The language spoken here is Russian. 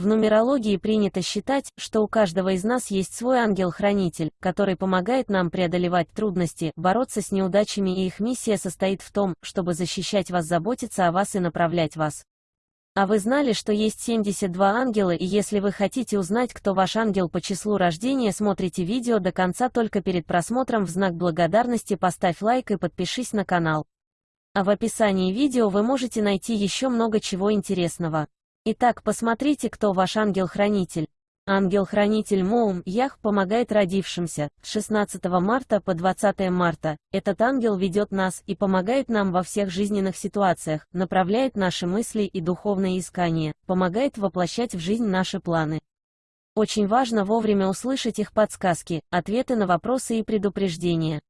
В нумерологии принято считать, что у каждого из нас есть свой ангел-хранитель, который помогает нам преодолевать трудности, бороться с неудачами и их миссия состоит в том, чтобы защищать вас, заботиться о вас и направлять вас. А вы знали, что есть 72 ангела и если вы хотите узнать, кто ваш ангел по числу рождения, смотрите видео до конца только перед просмотром в знак благодарности поставь лайк и подпишись на канал. А в описании видео вы можете найти еще много чего интересного. Итак, посмотрите, кто ваш ангел-хранитель. Ангел-хранитель Моум Ях помогает родившимся. С 16 марта по 20 марта этот ангел ведет нас и помогает нам во всех жизненных ситуациях, направляет наши мысли и духовные искания, помогает воплощать в жизнь наши планы. Очень важно вовремя услышать их подсказки, ответы на вопросы и предупреждения.